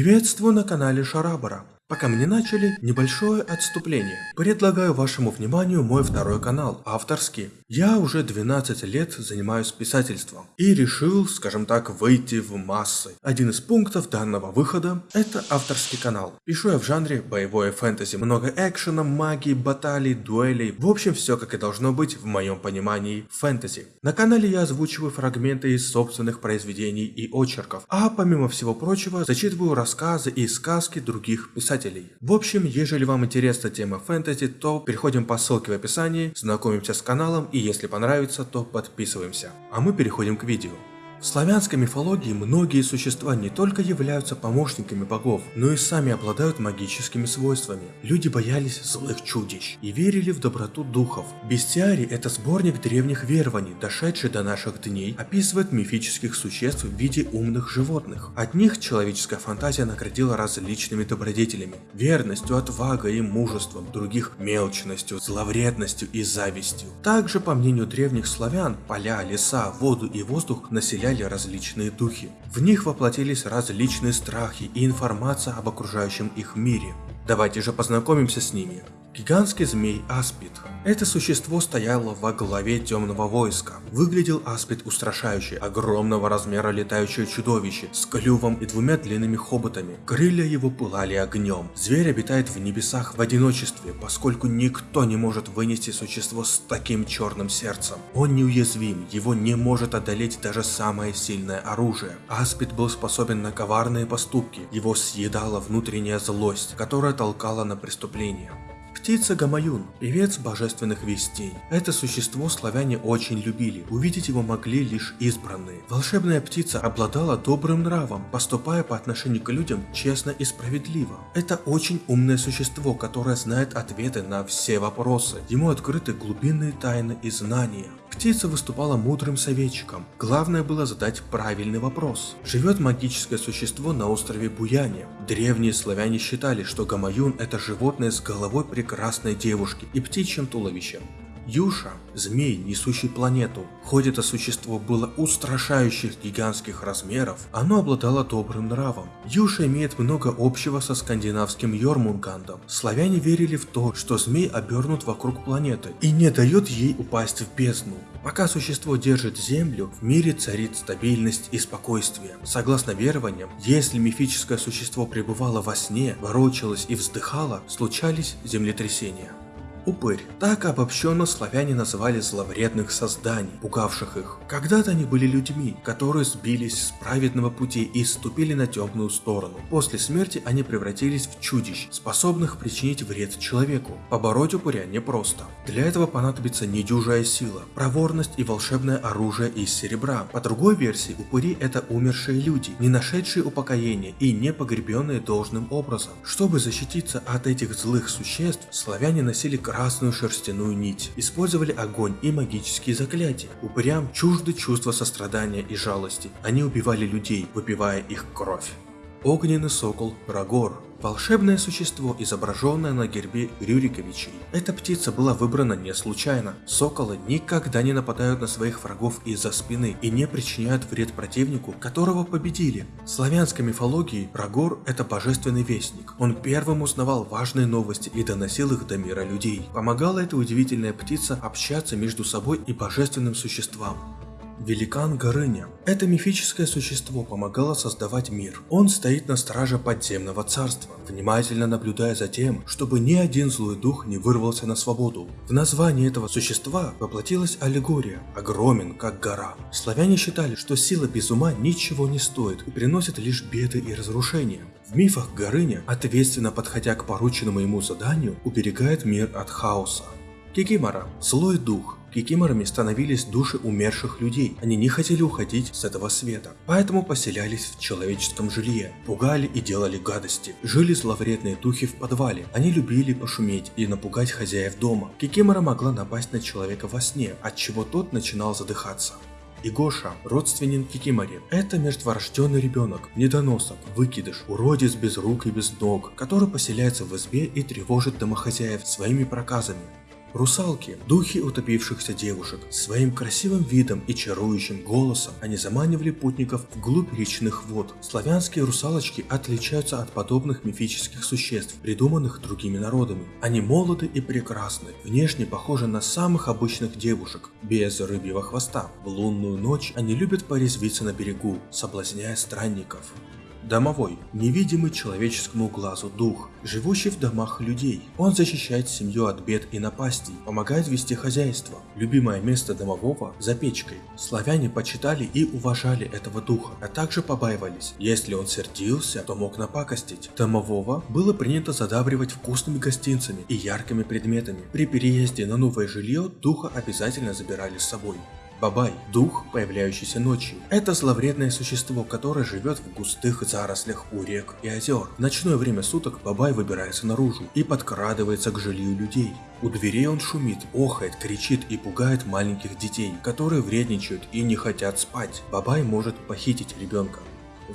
Приветствую на канале Шарабара. Пока мы не начали, небольшое отступление. Предлагаю вашему вниманию мой второй канал, авторский. Я уже 12 лет занимаюсь писательством и решил, скажем так, выйти в массы. Один из пунктов данного выхода – это авторский канал. Пишу я в жанре боевое фэнтези, много экшена, магии, баталий, дуэлей, в общем все как и должно быть в моем понимании фэнтези. На канале я озвучиваю фрагменты из собственных произведений и очерков, а помимо всего прочего зачитываю рассказы и сказки других писателей писателей. В общем, ежели вам интересна тема фэнтези, то переходим по ссылке в описании, знакомимся с каналом и если понравится, то подписываемся. А мы переходим к видео. В славянской мифологии многие существа не только являются помощниками богов, но и сами обладают магическими свойствами. Люди боялись злых чудищ и верили в доброту духов. Бестиарий – это сборник древних верований, дошедший до наших дней, описывает мифических существ в виде умных животных. От них человеческая фантазия наградила различными добродетелями – верностью, отвагой и мужеством, других – мелочностью, зловредностью и завистью. Также, по мнению древних славян, поля, леса, воду и воздух населяли составляли различные духи. В них воплотились различные страхи и информация об окружающем их мире. Давайте же познакомимся с ними. Гигантский змей Аспид. Это существо стояло во главе темного войска. Выглядел Аспид устрашающе, огромного размера летающее чудовище с клювом и двумя длинными хоботами. Крылья его пылали огнем. Зверь обитает в небесах в одиночестве, поскольку никто не может вынести существо с таким черным сердцем. Он неуязвим, его не может одолеть даже самое сильное оружие. Аспид был способен на коварные поступки, его съедала внутренняя злость, которая толкала на преступление. Птица Гамаюн, певец божественных вестей. Это существо славяне очень любили, увидеть его могли лишь избранные. Волшебная птица обладала добрым нравом, поступая по отношению к людям честно и справедливо. Это очень умное существо, которое знает ответы на все вопросы. Ему открыты глубинные тайны и знания. Птица выступала мудрым советчиком. Главное было задать правильный вопрос. Живет магическое существо на острове Буяне. Древние славяне считали, что Гамаюн это животное с головой прекрасной девушки и птичьим туловищем. Юша – змей, несущий планету. Хоть это существо было устрашающих гигантских размеров, оно обладало добрым нравом. Юша имеет много общего со скандинавским Йормунгандом. Славяне верили в то, что змей обернут вокруг планеты и не дает ей упасть в бездну. Пока существо держит Землю, в мире царит стабильность и спокойствие. Согласно верованиям, если мифическое существо пребывало во сне, ворочалось и вздыхало, случались землетрясения. Упырь. Так обобщенно славяне называли зловредных созданий, пугавших их. Когда-то они были людьми, которые сбились с праведного пути и ступили на темную сторону. После смерти они превратились в чудищ, способных причинить вред человеку. Побороть упыря непросто. Для этого понадобится недюжая сила, проворность и волшебное оружие из серебра. По другой версии, упыри это умершие люди, не нашедшие упокоения и не погребенные должным образом. Чтобы защититься от этих злых существ, славяне носили красную шерстяную нить, использовали огонь и магические заклятия. Упырям чужды чувства сострадания и жалости, они убивали людей, выпивая их кровь. Огненный сокол Рагор Волшебное существо, изображенное на гербе Рюриковичей. Эта птица была выбрана не случайно. Соколы никогда не нападают на своих врагов из-за спины и не причиняют вред противнику, которого победили. В славянской мифологии Рагор – это божественный вестник. Он первым узнавал важные новости и доносил их до мира людей. Помогала эта удивительная птица общаться между собой и божественным существам. Великан Горыня. Это мифическое существо помогало создавать мир. Он стоит на страже подземного царства, внимательно наблюдая за тем, чтобы ни один злой дух не вырвался на свободу. В названии этого существа воплотилась аллегория, огромен как гора. Славяне считали, что сила без ума ничего не стоит и приносит лишь беды и разрушения. В мифах Горыня, ответственно подходя к порученному ему заданию, уберегает мир от хаоса. Кикимора – злой дух, Кикиморами становились души умерших людей. Они не хотели уходить с этого света, поэтому поселялись в человеческом жилье, пугали и делали гадости. Жили зловредные духи в подвале. Они любили пошуметь и напугать хозяев дома. Кикимора могла напасть на человека во сне, от чего тот начинал задыхаться. Игоша – родственник Кикимори. Это мертворожденный ребенок, недоносок, выкидыш, уродец без рук и без ног, который поселяется в избе и тревожит домохозяев своими проказами. Русалки – духи утопившихся девушек. Своим красивым видом и чарующим голосом они заманивали путников вглубь речных вод. Славянские русалочки отличаются от подобных мифических существ, придуманных другими народами. Они молоды и прекрасны, внешне похожи на самых обычных девушек, без рыбьего хвоста. В лунную ночь они любят порезвиться на берегу, соблазняя странников. Домовой – невидимый человеческому глазу дух, живущий в домах людей. Он защищает семью от бед и напастей, помогает вести хозяйство. Любимое место домового – за печкой. Славяне почитали и уважали этого духа, а также побаивались. Если он сердился, то мог напакостить. Домового было принято задабривать вкусными гостинцами и яркими предметами. При переезде на новое жилье духа обязательно забирали с собой. Бабай – дух, появляющийся ночью. Это зловредное существо, которое живет в густых зарослях у рек и озер. В ночное время суток Бабай выбирается наружу и подкрадывается к жилью людей. У дверей он шумит, охает, кричит и пугает маленьких детей, которые вредничают и не хотят спать. Бабай может похитить ребенка.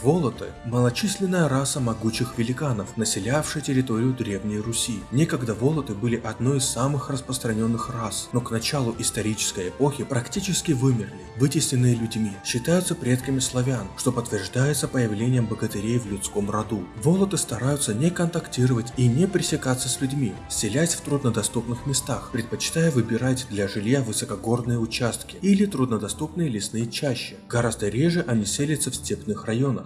Волоты – малочисленная раса могучих великанов, населявшая территорию Древней Руси. Некогда волоты были одной из самых распространенных рас, но к началу исторической эпохи практически вымерли, вытесненные людьми, считаются предками славян, что подтверждается появлением богатырей в людском роду. Волоты стараются не контактировать и не пресекаться с людьми, селясь в труднодоступных местах, предпочитая выбирать для жилья высокогорные участки или труднодоступные лесные чащи. Гораздо реже они селятся в степных районах.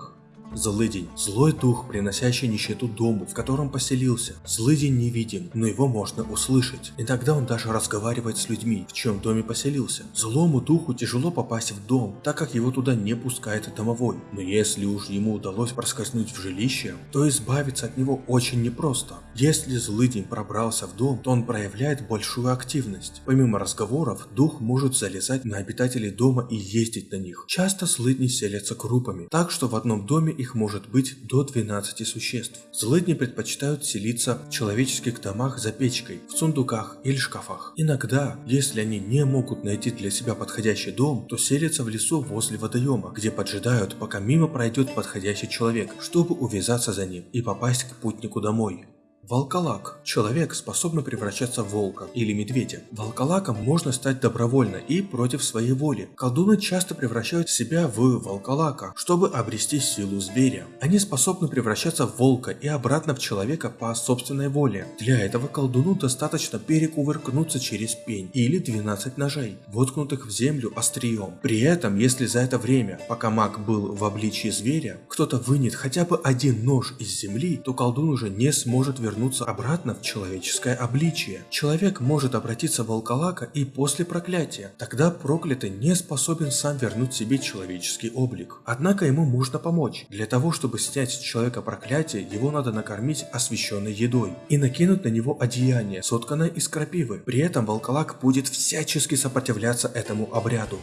Злыдень – злой дух, приносящий нищету дому, в котором поселился. Злыдень невидим, но его можно услышать. Иногда он даже разговаривает с людьми, в чем доме поселился. Злому духу тяжело попасть в дом, так как его туда не пускает домовой. Но если уж ему удалось проскользнуть в жилище, то избавиться от него очень непросто. Если злыдень пробрался в дом, то он проявляет большую активность. Помимо разговоров, дух может залезать на обитателей дома и ездить на них. Часто злыдни селятся группами, так что в одном доме их может быть до 12 существ. Злыдни предпочитают селиться в человеческих домах за печкой, в сундуках или шкафах. Иногда, если они не могут найти для себя подходящий дом, то селятся в лесу возле водоема, где поджидают, пока мимо пройдет подходящий человек, чтобы увязаться за ним и попасть к путнику домой. Волколак – человек, способный превращаться в волка или медведя. Волколаком можно стать добровольно и против своей воли. Колдуны часто превращают себя в волколака, чтобы обрести силу зверя. Они способны превращаться в волка и обратно в человека по собственной воле. Для этого колдуну достаточно перекувыркнуться через пень или 12 ножей, воткнутых в землю острием. При этом, если за это время, пока маг был в обличии зверя, кто-то вынет хотя бы один нож из земли, то колдун уже не сможет вернуться вернуться обратно в человеческое обличие. Человек может обратиться в волколака и после проклятия. Тогда проклятый не способен сам вернуть себе человеческий облик. Однако ему можно помочь. Для того, чтобы снять с человека проклятие, его надо накормить освященной едой и накинуть на него одеяние, сотканное из крапивы. При этом волколак будет всячески сопротивляться этому обряду.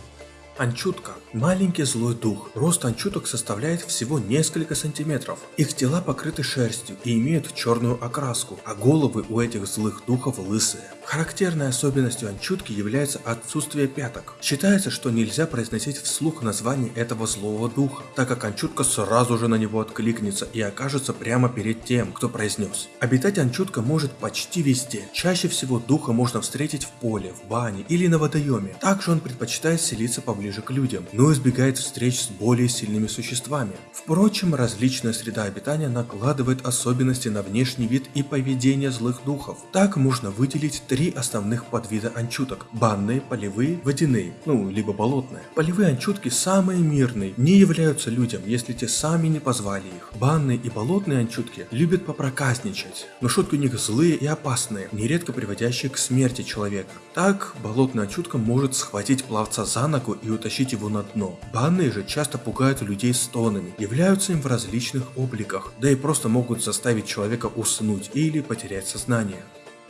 Анчутка – маленький злой дух. Рост анчуток составляет всего несколько сантиметров. Их тела покрыты шерстью и имеют черную окраску, а головы у этих злых духов лысые. Характерной особенностью анчутки является отсутствие пяток. Считается, что нельзя произносить вслух название этого злого духа, так как анчутка сразу же на него откликнется и окажется прямо перед тем, кто произнес. Обитать анчутка может почти везде. Чаще всего духа можно встретить в поле, в бане или на водоеме. Также он предпочитает селиться поближе ближе к людям, но избегает встреч с более сильными существами. Впрочем, различная среда обитания накладывает особенности на внешний вид и поведение злых духов. Так можно выделить три основных подвида анчуток – банные, полевые, водяные, ну, либо болотные. Полевые анчутки самые мирные, не являются людям, если те сами не позвали их. Банные и болотные анчутки любят попроказничать, но шутки у них злые и опасные, нередко приводящие к смерти человека. Так, болотная анчутка может схватить пловца за ногу и утащить его на дно. Банные же часто пугают людей стонами, являются им в различных обликах, да и просто могут заставить человека уснуть или потерять сознание.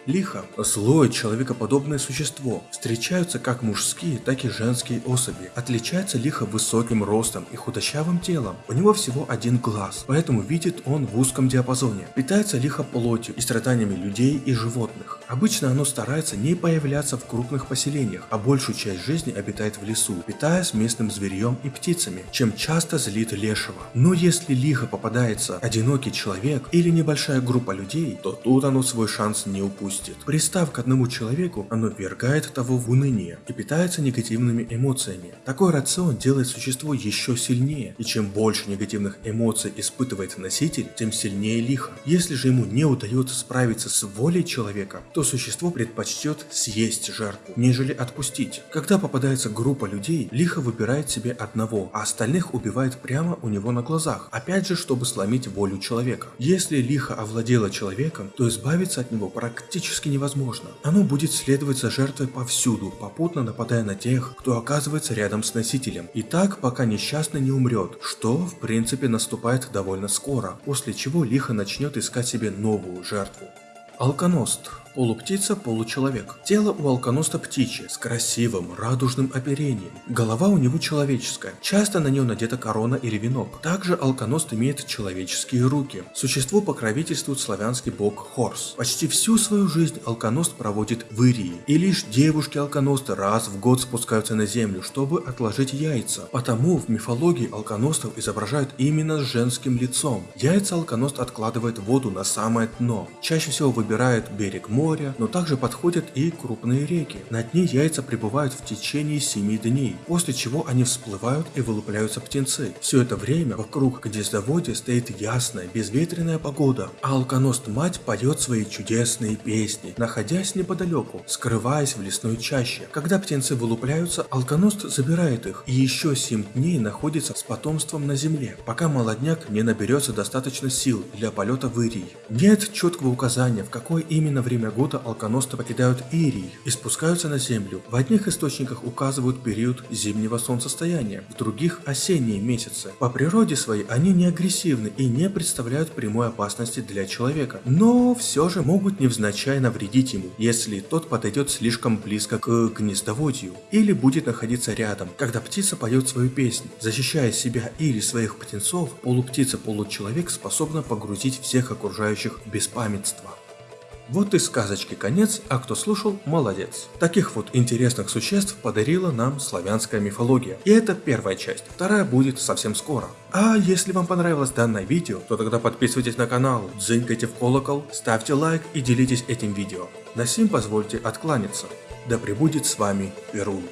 Лихо – злое человекоподобное существо. Встречаются как мужские, так и женские особи. Отличается лихо высоким ростом и худощавым телом. У него всего один глаз, поэтому видит он в узком диапазоне. Питается лихо плотью и страданиями людей и животных. Обычно оно старается не появляться в крупных поселениях, а большую часть жизни обитает в лесу, питаясь местным зверьем и птицами, чем часто злит лешего. Но если лихо попадается одинокий человек или небольшая группа людей, то тут оно свой шанс не упустит отпустит. Пристав к одному человеку, оно ввергает того в уныние и питается негативными эмоциями. Такой рацион делает существо еще сильнее, и чем больше негативных эмоций испытывает носитель, тем сильнее лихо. Если же ему не удается справиться с волей человека, то существо предпочтет съесть жертву, нежели отпустить. Когда попадается группа людей, лихо выбирает себе одного, а остальных убивает прямо у него на глазах, опять же, чтобы сломить волю человека. Если лихо овладело человеком, то избавиться от него практически невозможно. Оно будет следовать за жертвой повсюду, попутно нападая на тех, кто оказывается рядом с носителем. И так, пока несчастный не умрет, что в принципе наступает довольно скоро, после чего лихо начнет искать себе новую жертву. Алконост Полуптица, получеловек. Тело у алконоста птичье, с красивым, радужным оперением. Голова у него человеческая, часто на нее надета корона или венок. Также алконост имеет человеческие руки. Существу покровительствует славянский бог Хорс. Почти всю свою жизнь алконост проводит в Ирии. И лишь девушки-алконосты раз в год спускаются на землю, чтобы отложить яйца. Потому в мифологии алконостов изображают именно с женским лицом. Яйца алконост откладывает воду на самое дно. Чаще всего выбирает берег моря, моря, но также подходят и крупные реки. На дне яйца пребывают в течение 7 дней, после чего они всплывают и вылупляются птенцы. Все это время вокруг гнездоводья стоит ясная, безветренная погода, а алконост-мать поет свои чудесные песни, находясь неподалеку, скрываясь в лесной чаще. Когда птенцы вылупляются, алконост забирает их и еще 7 дней находится с потомством на земле, пока молодняк не наберется достаточно сил для полета в Ирий. Нет четкого указания, в какое именно время года алконосты покидают Ирий и спускаются на землю. В одних источниках указывают период зимнего солнцестояния, в других – осенние месяцы. По природе своей они не агрессивны и не представляют прямой опасности для человека, но все же могут невзначай навредить ему, если тот подойдет слишком близко к гнездоводью или будет находиться рядом, когда птица поет свою песню. Защищая себя или своих птенцов, полуптица-получеловек способна погрузить всех окружающих в беспамятство. Вот и сказочки конец, а кто слушал, молодец. Таких вот интересных существ подарила нам славянская мифология. И это первая часть, вторая будет совсем скоро. А если вам понравилось данное видео, то тогда подписывайтесь на канал, дзынькайте в колокол, ставьте лайк и делитесь этим видео. На сим позвольте откланяться. Да пребудет с вами Перун.